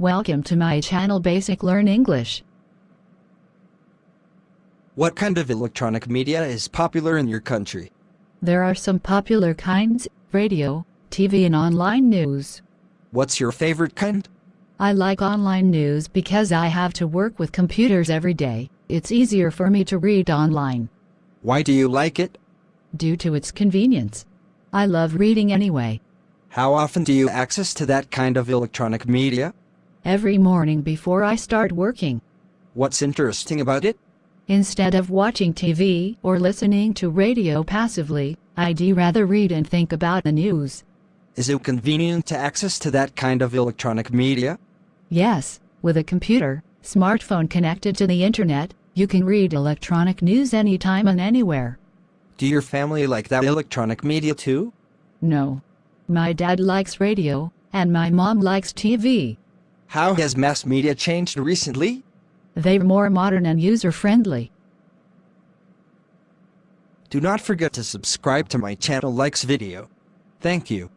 Welcome to my channel Basic Learn English. What kind of electronic media is popular in your country? There are some popular kinds radio, TV, and online news. What's your favorite kind? I like online news because I have to work with computers every day. It's easier for me to read online Why do you like it? due to its convenience. I love reading anyway. How often do you access to that kind of electronic media? Every morning before I start working. What's interesting about it? Instead of watching TV or listening to radio passively, I'd rather read and think about the news. Is it convenient to access to that kind of electronic media? Yes, with a computer, smartphone connected to the internet, you can read electronic news anytime and anywhere. Do your family like that electronic media too? No. My dad likes radio, and my mom likes TV. How has mass media changed recently? They're more modern and user friendly. Do not forget to subscribe to my channel likes video. Thank you.